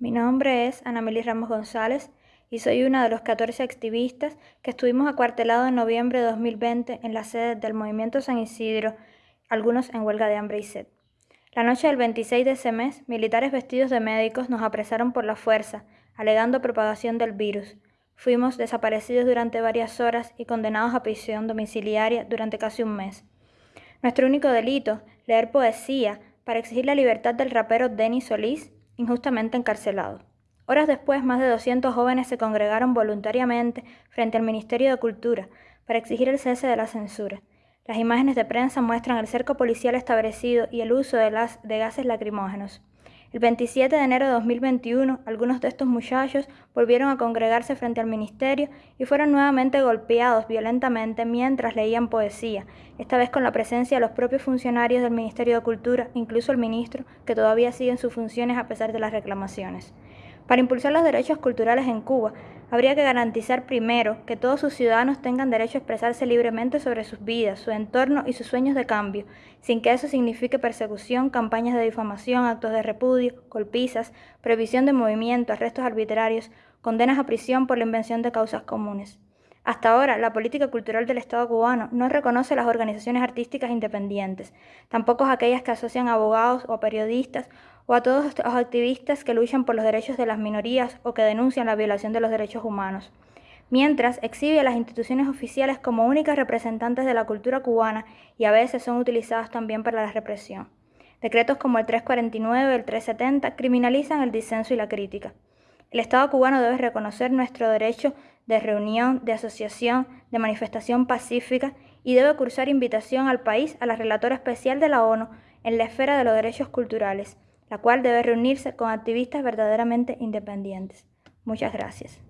Mi nombre es Anameli Ramos González y soy una de los 14 activistas que estuvimos acuartelados en noviembre de 2020 en la sede del Movimiento San Isidro, algunos en huelga de hambre y sed. La noche del 26 de ese mes, militares vestidos de médicos nos apresaron por la fuerza, alegando propagación del virus. Fuimos desaparecidos durante varias horas y condenados a prisión domiciliaria durante casi un mes. Nuestro único delito, leer poesía, para exigir la libertad del rapero Denis Solís, injustamente encarcelado. Horas después, más de 200 jóvenes se congregaron voluntariamente frente al Ministerio de Cultura para exigir el cese de la censura. Las imágenes de prensa muestran el cerco policial establecido y el uso de, de gases lacrimógenos. El 27 de enero de 2021, algunos de estos muchachos volvieron a congregarse frente al ministerio y fueron nuevamente golpeados violentamente mientras leían poesía, esta vez con la presencia de los propios funcionarios del Ministerio de Cultura, incluso el ministro, que todavía sigue en sus funciones a pesar de las reclamaciones. Para impulsar los derechos culturales en Cuba, habría que garantizar primero que todos sus ciudadanos tengan derecho a expresarse libremente sobre sus vidas, su entorno y sus sueños de cambio, sin que eso signifique persecución, campañas de difamación, actos de repudio, golpizas, previsión de movimiento, arrestos arbitrarios, condenas a prisión por la invención de causas comunes. Hasta ahora, la política cultural del Estado cubano no reconoce las organizaciones artísticas independientes, tampoco aquellas que asocian abogados o periodistas o a todos los activistas que luchan por los derechos de las minorías o que denuncian la violación de los derechos humanos. Mientras, exhibe a las instituciones oficiales como únicas representantes de la cultura cubana y a veces son utilizadas también para la represión. Decretos como el 349 y el 370 criminalizan el disenso y la crítica. El Estado cubano debe reconocer nuestro derecho de reunión, de asociación, de manifestación pacífica y debe cursar invitación al país a la relatora especial de la ONU en la esfera de los derechos culturales, la cual debe reunirse con activistas verdaderamente independientes. Muchas gracias.